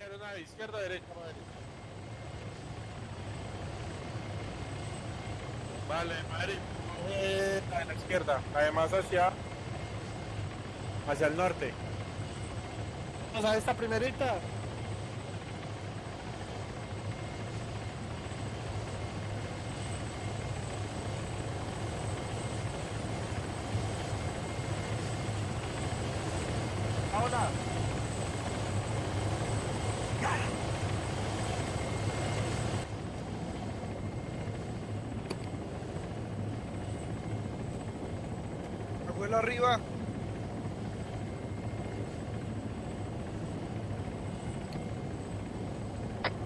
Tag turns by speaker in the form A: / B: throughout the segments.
A: Aeronave, izquierda, derecha, madre. Vale, madre. Eh, la de la izquierda, además hacia hacia el norte. Vamos a esta primerita. Ahora.
B: Abuelo arriba.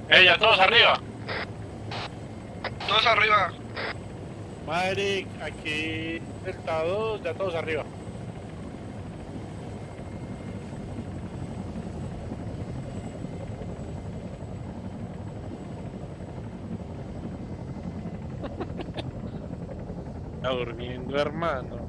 C: ¡Eh, ya todos arriba!
B: Todos arriba.
A: Madre, aquí Delta 2, ya todos arriba. Está durmiendo, hermano.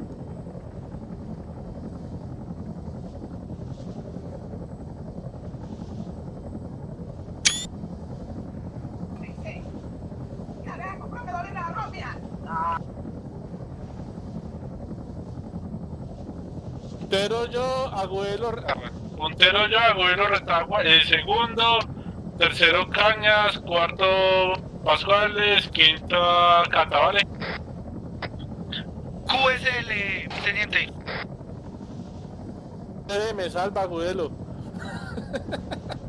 C: Puntero yo, Agüero Retagua, el segundo, tercero Cañas, cuarto Pascuales, quinto Cata, ¿vale?
B: QSL, teniente.
A: Eh, me salva, abuelo.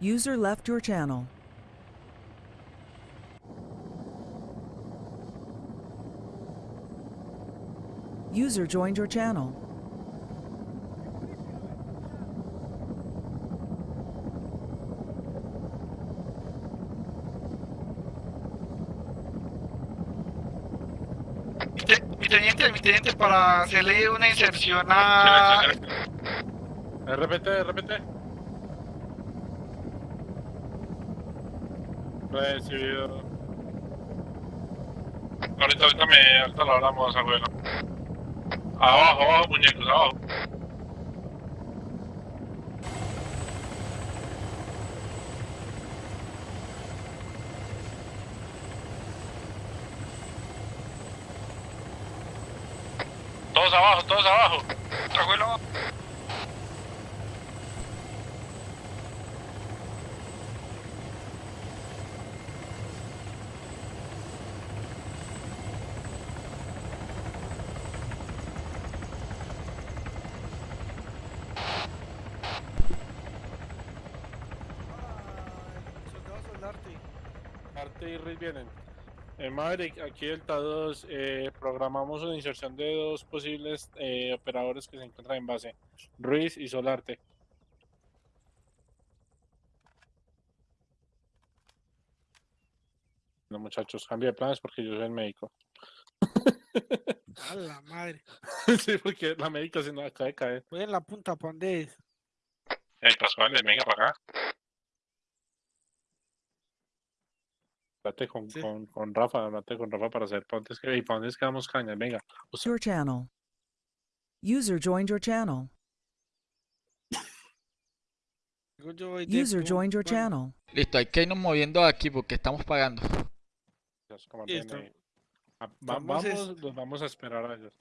D: User left your channel. User joined your channel.
B: Mi, te- mi teniente, mi teniente, para hacerle una inserción a...
A: Eh, RPT, RPT. Recibido.
C: Ahorita, ahorita me, ahorita lo hablamos, abuelo. Abajo, abajo, muñecos, abajo. Todos abajo, todos abajo.
B: Abuelo.
A: Arte y Riz vienen. Eh, Maverick, aquí Delta 2, eh, programamos una inserción de dos posibles eh, operadores que se encuentran en base, Ruiz y Solarte. No, muchachos, cambio de planes porque yo soy el médico.
B: A la madre.
A: sí, porque la médica se nos acaba de caer.
B: Voy en la punta, ¿pa' dónde es?
E: Ey, Pascuales, venga para acá.
A: Hablate con,
B: Sí.
A: con, con Rafa, hablate con Rafa para hacer pontes que y para dónde es que damos cañas, venga.
D: Your channel. User joined your channel. User joined your channel.
F: Listo, hay que irnos moviendo aquí porque estamos pagando.
A: Dios, como
B: Listo.
A: Ah, va-
B: Vamos es-
A: los vamos a esperar a ellos.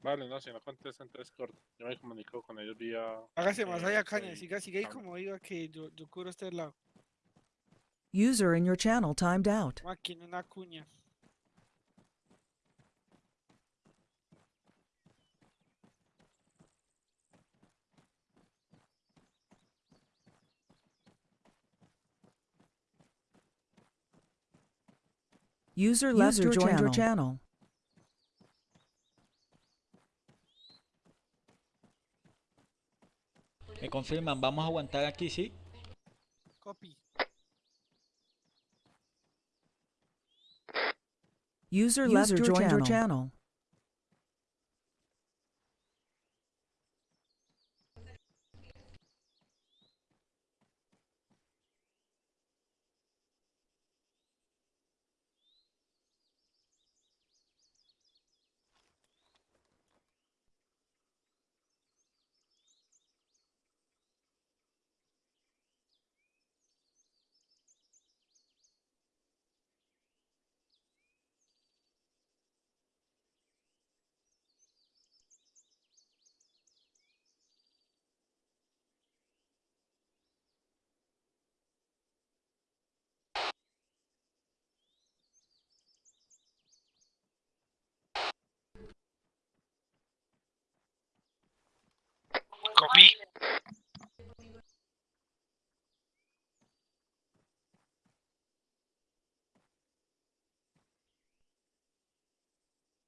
A: Vale, no, si no contestan, entonces corto. Yo me comunico con ellos vía...
B: Hágase más allá, caña. Siga, siga ahí como iba que yo, yo cubro este lado.
D: User in your channel timed out.
B: Aquí en una cuña.
D: User left your joined your channel.
F: Me confirman, vamos a aguantar aquí, ¿sí?
B: Copy.
D: User left your joined your channel.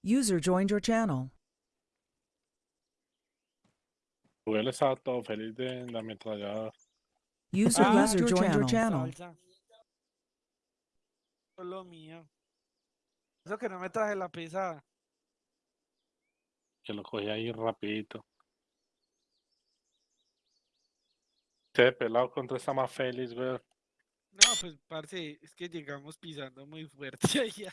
D: User joined your channel.
A: Él estaba todo feliz de la ametralladora.
D: User
B: Ah, user
D: joined your
B: channel.
D: channel.
B: Solo mío. Eso que no me traje la pesada.
A: Que lo cogí ahí rapidito. Este pelado contra esta más feliz, güey.
B: No, pues, parce, es que llegamos pisando muy fuerte allá.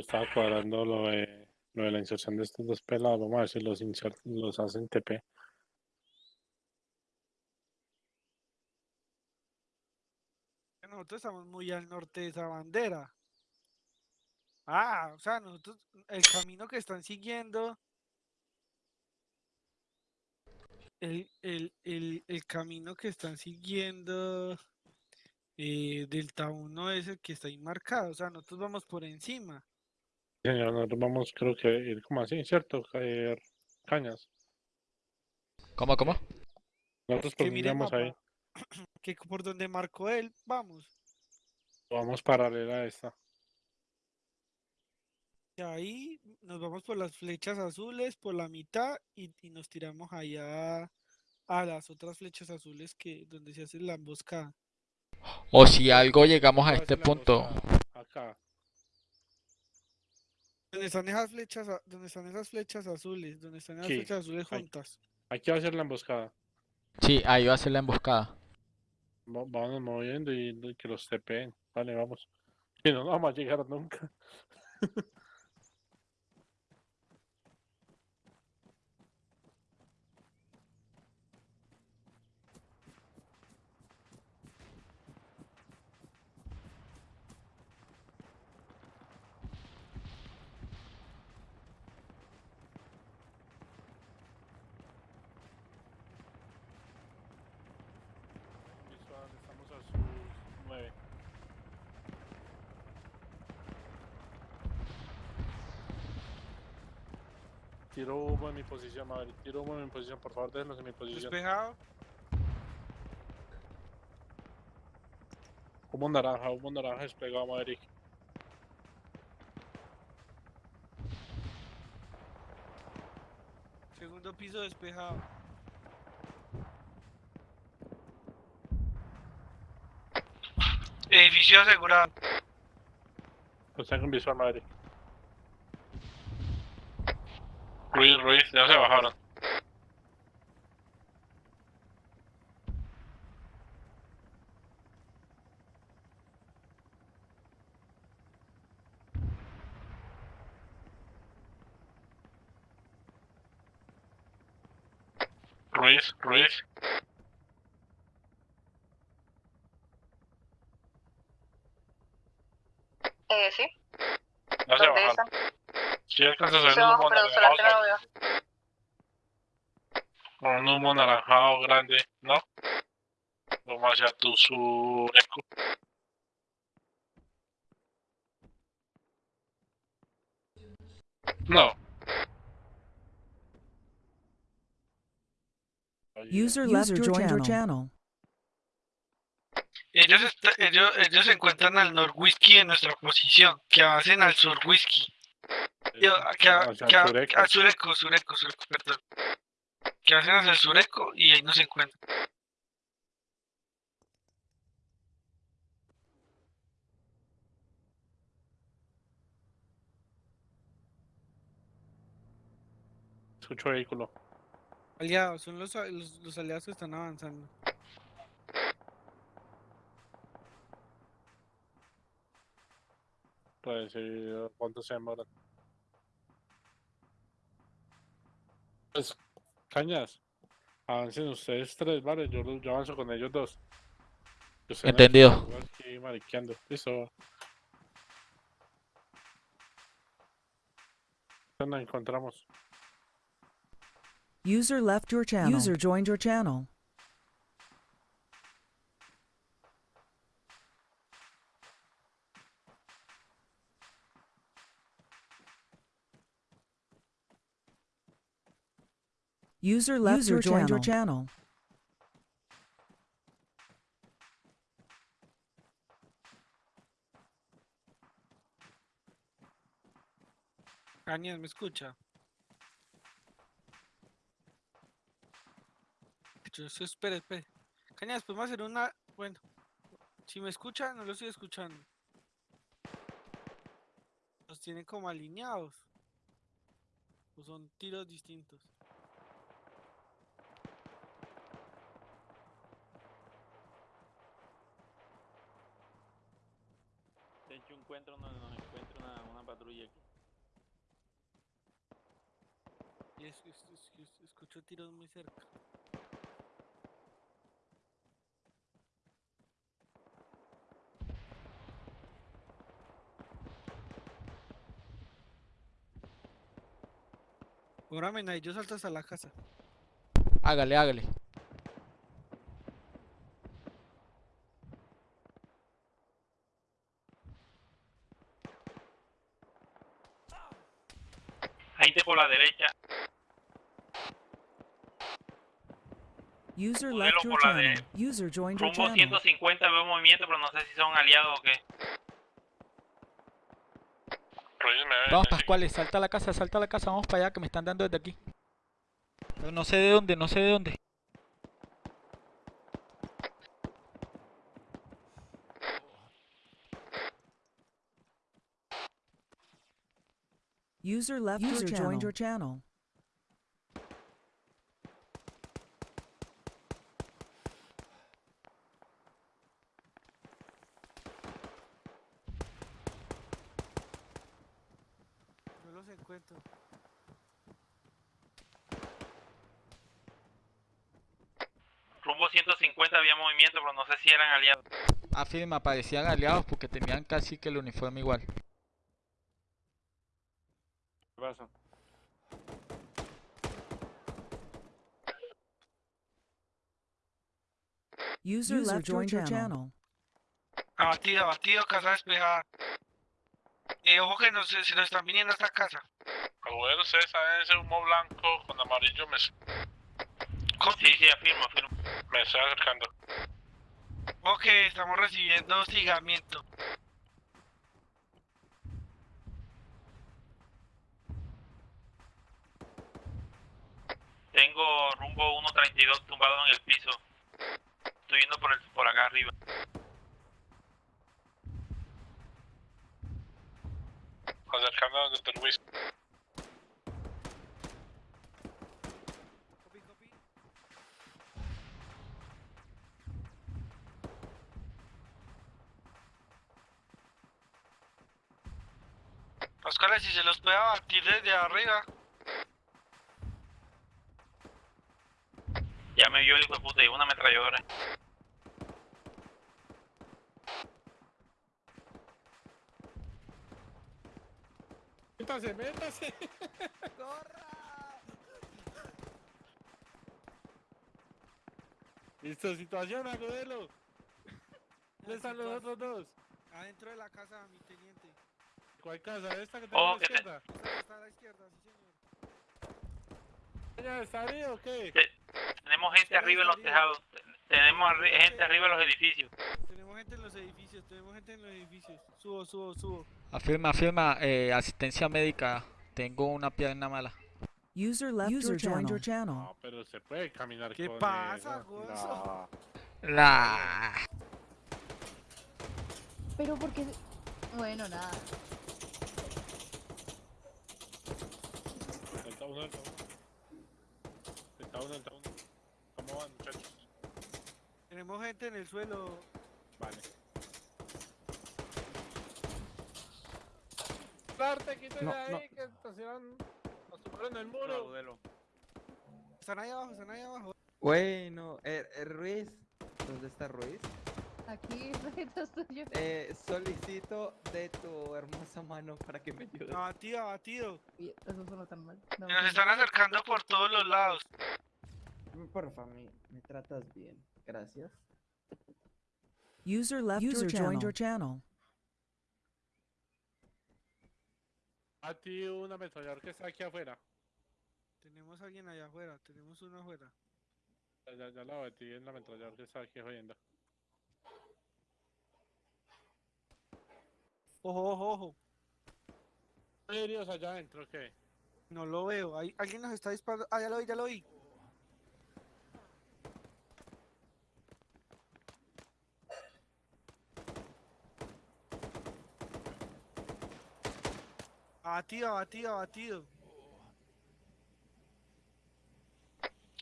A: Estaba cuadrando lo de, lo de la inserción de estos dos pelados. Vamos a ver si los, insert- los hacen TP.
B: Nosotros estamos muy al norte de esa bandera. Ah, o sea, nosotros, el camino que están siguiendo, el, el, el, el camino que están siguiendo eh, Delta 1 es el que está ahí marcado, o sea, nosotros vamos por encima.
A: Señor, nosotros vamos, creo que ir como así, ¿cierto? Caer cañas.
F: ¿Cómo, cómo?
A: Nosotros pondríamos ahí.
B: que por donde marcó él, vamos.
A: Vamos paralela a esta.
B: Y ahí nos vamos por las flechas azules, por la mitad, y, y nos tiramos allá a las otras flechas azules que donde se hace la emboscada.
F: O si algo llegamos a este punto.
A: Acá.
B: Donde están esas flechas, donde están esas flechas azules, donde están esas
A: Sí,
B: flechas azules
A: ahí.
B: juntas.
A: Aquí va a ser la emboscada.
F: Sí, ahí va a ser la emboscada.
A: Va- Vamos moviendo y, y que los TPen. Vale, vamos. Y no, no vamos a llegar nunca. Tiro humo en mi posición, Maverick. Tiro humo en mi posición, por favor, déjenos en mi posición.
B: Despejado.
A: Humo naranja, humo naranja despegado, Maverick.
B: Segundo piso despejado.
G: Edificio asegurado.
A: Los tengo en visual, Maverick.
E: Ruiz, Ruiz, ya se bajaron. Ruiz, Ruiz.
H: Eh, sí.
E: Ya se
H: ¿Dónde
E: bajaron.
H: están?
E: Si alcanzas a ver un humo
H: pero solamente no lo
E: naranjado,
H: veo.
E: un humo naranjado grande, ¿no? Vamos hacia tu sureco. No,
D: User left your channel.
G: Ellos, está- ellos, ellos se encuentran al norwhisky en nuestra posición, que avancen al sur whisky. Yo, que, a-
A: Hacia el
G: que a-
A: sureco.
G: al sureco, sureco, sureco, perdón. Que avancen hacia el sureco y ahí nos encuentran.
A: Escucho vehículo.
B: Aliados, son los, los, los aliados que están avanzando.
A: Pues, ¿cuánto se demoran? Pues, cañas. Avancen ustedes tres, vale. Yo, yo avanzo con ellos dos. Yo
F: Entendido.
A: Aquí mariqueando. Listo. Nos encontramos.
D: User left your channel. User joined your channel. User left your joined your channel.
B: Cañas, ¿me escucha? Yo espere, espere. Cañas, podemos hacer una. Bueno, si me escucha, no lo estoy escuchando. Los tienen como alineados. O son tiros distintos.
I: De hecho, encuentro, nos, nos encuentra una, una patrulla aquí.
B: Y es, es- es- es- escucho tiros muy cerca. Ahora mena, yo salto hasta la casa.
F: Hágale, hágale.
I: Gente por la derecha.
D: User left your
I: por la de
D: channel. User joined your
I: Rumbo
D: channel.
I: 150 veo movimiento, pero no sé si son aliados o qué.
F: Vamos, Pascuales, salta a la casa, salta a la casa, vamos para allá que me están dando desde aquí. Pero no sé de dónde, no sé de dónde.
D: User left User your joined your channel.
B: Encuentro.
I: Rumbo 150 había movimiento, pero no sé si eran aliados.
F: Afirma, parecían aliados porque tenían casi que el uniforme igual.
A: ¿Qué pasa?
D: User, left joined your channel.
G: Abatido, abatido, casa despejada. Eh, ojo que nos, se nos están viniendo a esta casa.
E: Agüero, ustedes saben ese humo blanco con amarillo, me,
I: Sí, sí, afirmo, afirmo.
E: me estoy acercando.
G: Ok, estamos recibiendo hostigamiento.
I: Tengo rumbo 132 tumbado en el piso. Estoy yendo por, el, por acá arriba.
E: Acercando a donde está el
G: si se los puede abatir desde arriba.
I: Ya me vio el hijo de puta y una ametralladora.
A: Métase, métase. Listo, situación, agudelo. ¿Dónde están los otros dos?
B: Adentro de la casa, mi teniente.
A: ¿Cuál casa? ¿Esta que tengo
I: Oh,
A: a la
I: que te-
A: izquierda?
B: Esta está a la izquierda, sí señor.
A: ¿Ya está ahí o qué?
I: Tenemos gente arriba en los tejados. Tenemos arri- gente arriba en los edificios.
B: Tenemos gente en los edificios, tenemos gente en los edificios. Subo, subo, subo.
F: Afirma, afirma, eh, asistencia médica. Tengo una pierna mala.
D: User left
H: User
D: your
H: joined
D: channel.
H: your channel.
A: No, pero se puede caminar
B: ¿Qué
A: con
B: pasa. Gonzo?
A: No.
F: La...
J: Pero porque... Bueno, nada.
A: Uno, delta uno. Delta uno, delta uno. ¿Cómo van, muchachos?
B: Tenemos gente en el suelo.
A: Vale. Darte, quítese
K: No,
A: ahí,
K: no.
A: que estacionan. Asustaron el muro.
B: Están ahí abajo, están ahí abajo.
K: Bueno, eh, eh, Ruiz, ¿dónde está Ruiz?
J: Aquí detrás tuyo.
K: Eh, solicito de tu hermosa mano para que me ayudes.
B: Abatido, abatido.
J: Uy, Eso suena tan mal. No,
G: Nos están acercando por todos los lados.
K: Porfa, me, me tratas bien. Gracias.
D: User left
H: User
D: your
H: joined
D: channel.
H: your channel.
A: A ti un ametrallador que está aquí afuera.
B: Tenemos a alguien allá afuera, tenemos uno afuera.
A: Ya, ya, ya la metí en el ametrallador que está aquí jodiendo.
B: Ojo, ojo, ojo.
A: ¿Hay heridos allá adentro o qué?
B: No lo veo. Ahí, alguien nos está disparando. Ah, ya lo vi, ya lo vi. Abatido, abatido, abatido.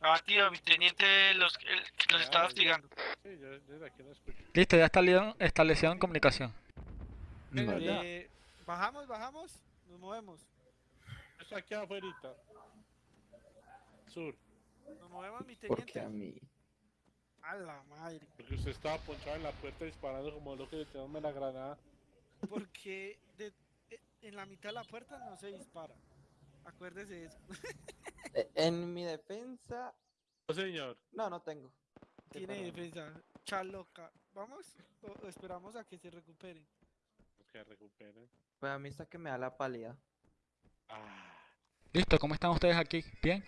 G: Abatido, mi teniente los, el- los estaba hostigando.
A: Sí, yo desde aquí lo escucho.
F: Listo, ya establecieron, establecieron comunicación.
B: Eh, bajamos, bajamos, nos movemos.
A: Está aquí afuera. Sur.
B: Nos movemos, mi
K: Porque
B: teniente.
K: a mí.
B: A la madre.
A: Porque usted estaba ponchado en la puerta disparando como loco y le tiró la granada.
B: Porque de- eh, en la mitad de la puerta no se dispara. Acuérdese de eso.
K: Eh, En mi defensa.
A: No, señor.
K: No, no tengo.
B: Tiene defensa. Chaloca. ¿Vamos? O, o esperamos a que se recuperen?
A: Que.
K: Pues a mí está que me da la pálida.
A: Ah.
F: Listo, ¿cómo están ustedes aquí? ¿Bien?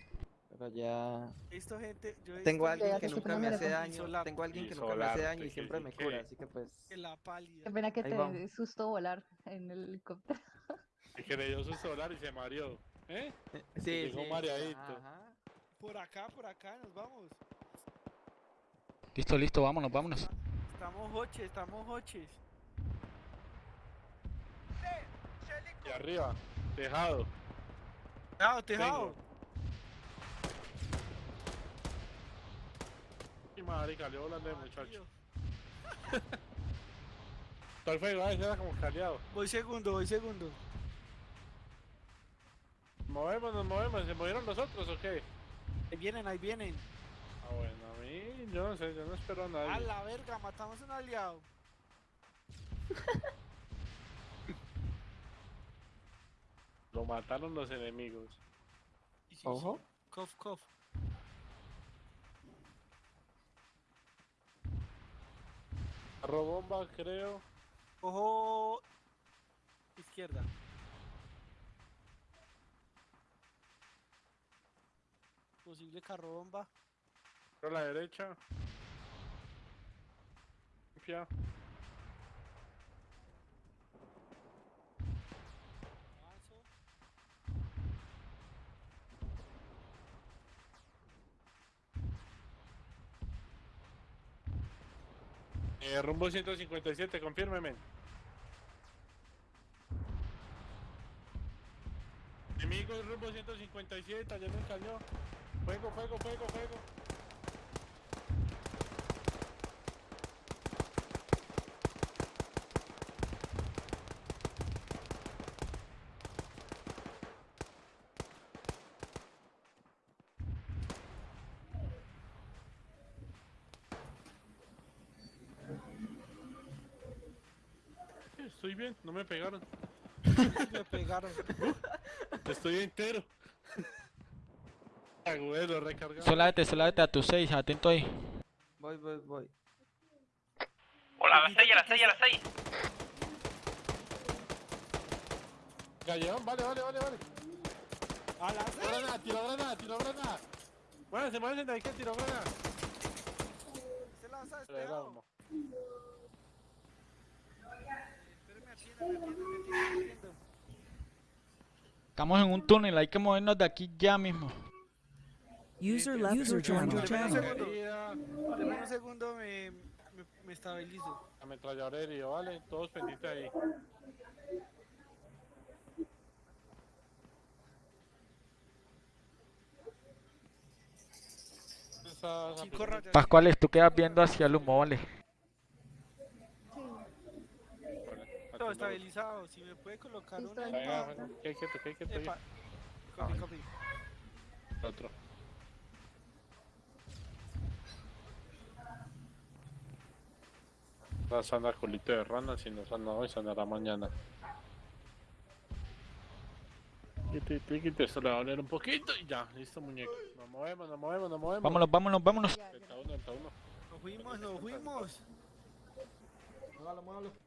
K: Pero ya.
B: He visto gente. Yo
K: Tengo a alguien que
J: que
K: nunca me hace daño. Tengo a alguien que nunca me hace daño y
A: que
K: siempre
A: sí
K: me
A: que-
K: cura, así que pues.
B: la pálida.
J: Qué pena que
K: Ahí
J: te
K: vamos.
J: susto volar en el helicóptero.
A: Y creyó su solar y se mareó. ¿Eh?
K: Sí,
A: llegó
K: sí.
A: mareadito.
K: Ajá.
B: Por acá, por acá, nos vamos.
F: Listo, listo, vámonos, vámonos.
B: Estamos hoches, estamos hoches.
A: Y arriba. Tejado.
B: Tejado, tejado.
A: Y marica, le volando de muchacho. El fuego, ese era como caleado.
B: Voy segundo, voy segundo.
A: Movemos, nos movemos. ¿Se movieron los otros o qué?
B: Ahí vienen, ahí vienen.
A: Ah, bueno, a mí, yo no sé, yo no espero a nadie.
B: A la verga, matamos a un aliado.
A: Lo mataron los enemigos.
K: Ojo.
B: Cof, cof.
A: Robomba, creo.
B: Ojo. Izquierda. Posible carro bomba.
A: A la derecha. Limpia. Eh, rumbo 157, confírmeme. Enemigos rumbo 157, allá en el cañón. Fuego, fuego, fuego, fuego. Estoy bien, no me pegaron.
B: Me pegaron.
A: Estoy entero. Agüero, recargado.
F: Solamente, solamente a tus 6, atento ahí.
K: Voy, voy, voy.
I: Hola, a las 6, a las 6, a las 6.
A: Gallón, vale, vale, vale, vale.
B: A las
A: Tiro granada, tiro granada, tiro granada. Muévanse, muévanse de ahí que tiro granada.
B: Se lanza
A: Pero era
B: despegado.
A: humo.
B: Espérame, atienda, me atiendo, me atiendo, me atiendo.
F: Estamos en un túnel, hay que movernos de aquí ya mismo.
D: User left your joined your
B: Deme un
D: channel.
B: Deme un segundo, me, me, me estabilizo.
A: Ametrallador herido, vale. Todos pendientes ahí.
F: Pascuales, tú quedas viendo hacia el humo, vale.
B: Todo estabilizado. Si me puede colocar una.
A: Venga,
J: está.
A: venga, que hay quieto, que hay quieto ahí.
B: Epa. Copy, copy.
A: Otro. Va a sanar culito de rana, si no sana hoy, sanará mañana. Quite, quite, quite, esto le va a doler un poquito y ya, listo muñeco. Nos movemos, nos movemos, nos movemos.
F: Vámonos, vámonos, vámonos.
A: Está uno, está uno.
B: Nos fuimos, nos fuimos.
K: Muévalo, muévalo.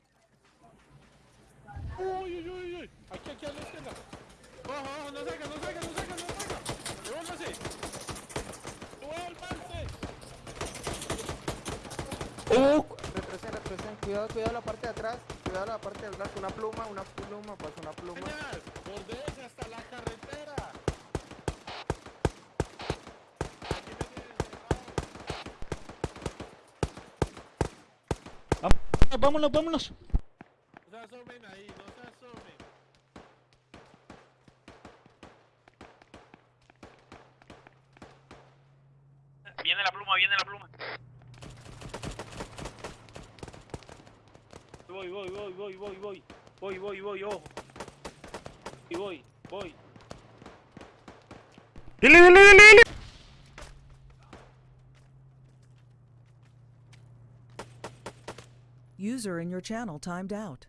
A: Uy, uy, uy, uy. Aquí, aquí a la izquierda. Ojo, ojo, no salga, no salga, no salga, no salga. Devuélvase. Devuélvanse.
K: Retroceden, retroceden. Cuidado, cuidado la parte de atrás. Cuidado la parte de atrás. Una pluma, una pluma, pasa una pluma.
A: Bordéese hasta la carretera. Aquí me tienen encerrado.
F: Vámonos, vámonos.
A: Ahí, no
I: Viene la pluma, viene la pluma.
H: Voy, voy, voy, voy, voy, voy. Voy, voy, voy, ojo. Y voy, voy.
F: Dile, dile, dile, dile.
D: User in your channel timed out.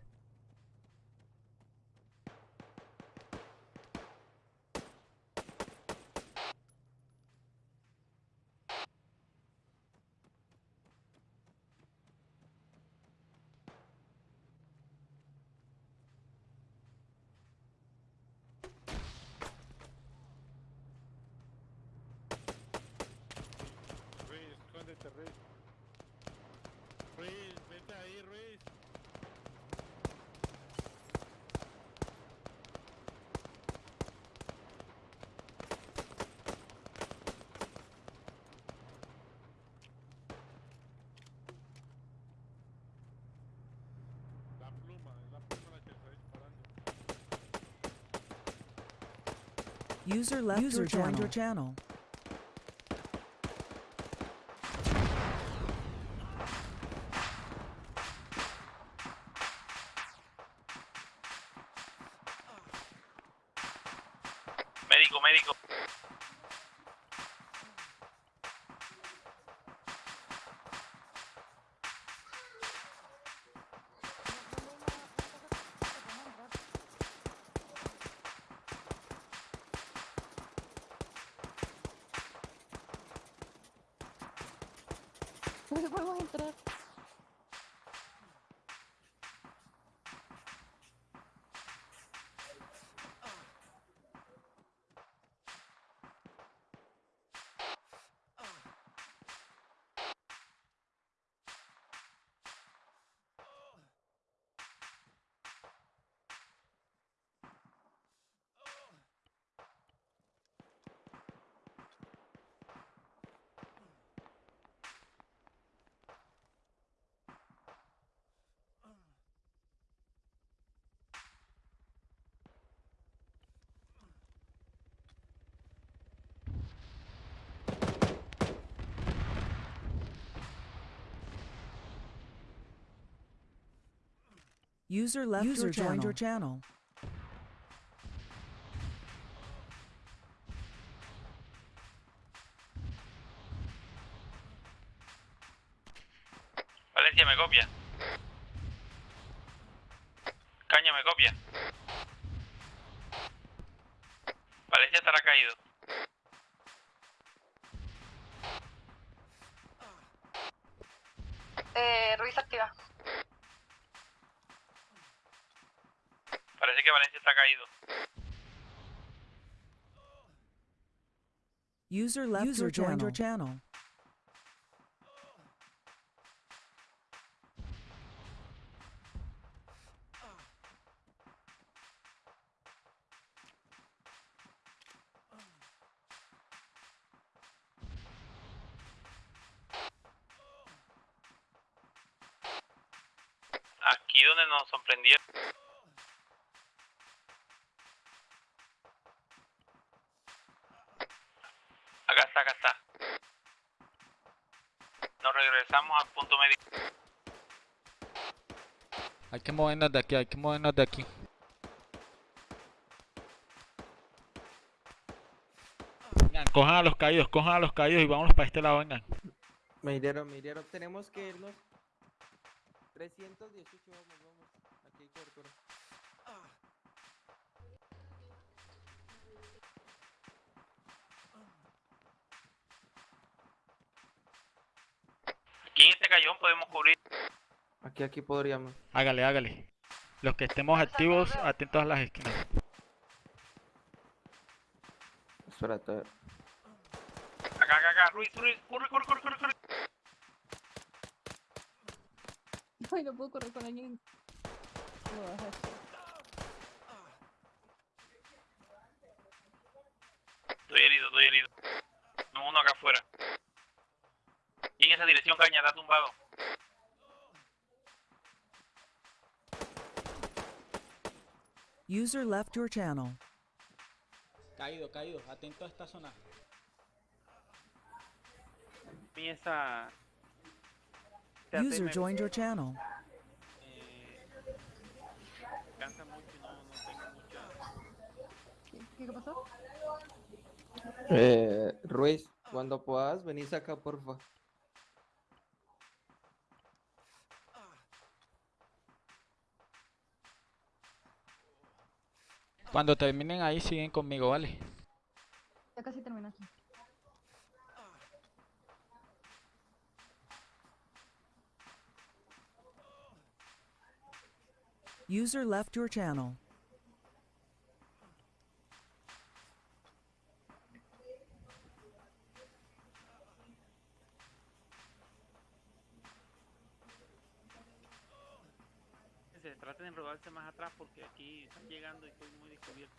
A: Ruiz, escóndete, Ruiz. Ruiz, vete ahí, Ruiz. La pluma, es la pluma la que está disparando.
D: User left User joined your channel. User left
L: User
D: your joined your channel.
I: Valencia me copia. Caña me copia. Caído.
D: User left
L: User
D: your joined your
L: channel.
D: channel.
I: Aquí donde nos sorprendieron. Acá está, acá está. Nos regresamos al punto medio.
F: Hay que movernos de aquí, hay que movernos de aquí. Vengan, cojan a los caídos, cojan a los caídos y vámonos para este lado, vengan.
K: Me hirieron, me hirieron. Tenemos que irnos. 318, vamos, vamos. Aquí hay cobertura.
I: Aquí en este callón podemos cubrir.
K: Aquí, aquí podríamos.
F: Hágale, hágale. Los que estemos activos, atentos a las esquinas.
K: Espérate.
I: Acá, acá, acá. Ruiz, Ruiz. Corre, corre, corre, corre. corre.
J: Ay, no puedo correr con alguien. Lo bajé.
I: Estoy herido, estoy herido. No, uno acá afuera. Y en esa dirección, caña, está tumbado.
D: User left your channel.
F: Caído, caído, atento a esta zona.
H: Empieza.
D: User joined your channel.
H: Eh, cansa mucho y no, no tengo mucha.
J: ¿Qué, qué pasó?
K: Eh, Ruiz, cuando puedas, venís acá, porfa.
F: Cuando terminen ahí, siguen conmigo, ¿vale?
J: Ya casi terminaste.
D: User left your channel.
H: Se traten de enrodarse más atrás porque aquí están llegando y estoy muy descubierto.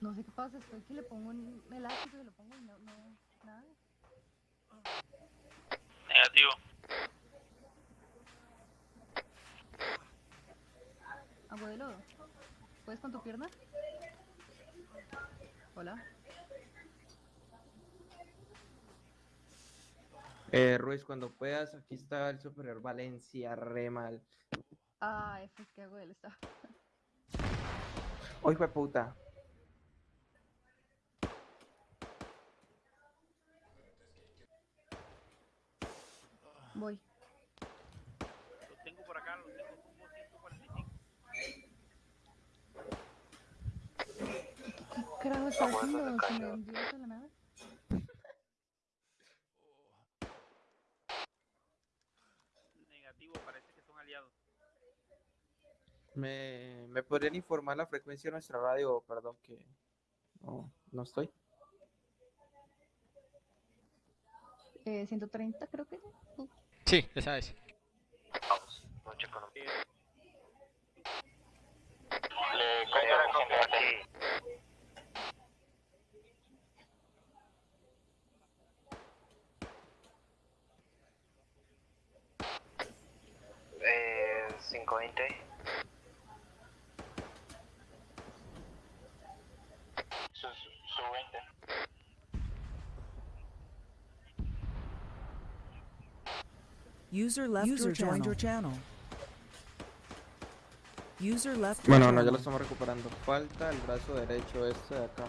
J: No sé qué pasa, estoy que le pongo un elástico y lo pongo y no, no, nada.
I: Negativo.
J: Abuelo, ¿puedes con tu pierna? Hola.
K: Eh, Ruiz, cuando puedas, aquí está el superior Valencia, re mal.
J: Ah, F, ¿qué hago? Él está.
K: Hoy fue puta.
J: Voy.
H: Lo tengo por acá, lo tengo como 145.
J: ¿Qué carajo está haciendo? ¿Se me envió la nada?
H: Negativo, parece que son aliados.
K: ¿Me, ¿Me podrían informar la frecuencia de nuestra radio? Perdón que no, no estoy.
J: Eh, 130 creo que.
F: Sí, esa es.
M: Eh, 520. Su, su, su 20.
D: User left
F: User
D: your
F: joined your
D: channel. User left your
K: Bueno, no, ya lo estamos recuperando. Falta el brazo derecho este de acá.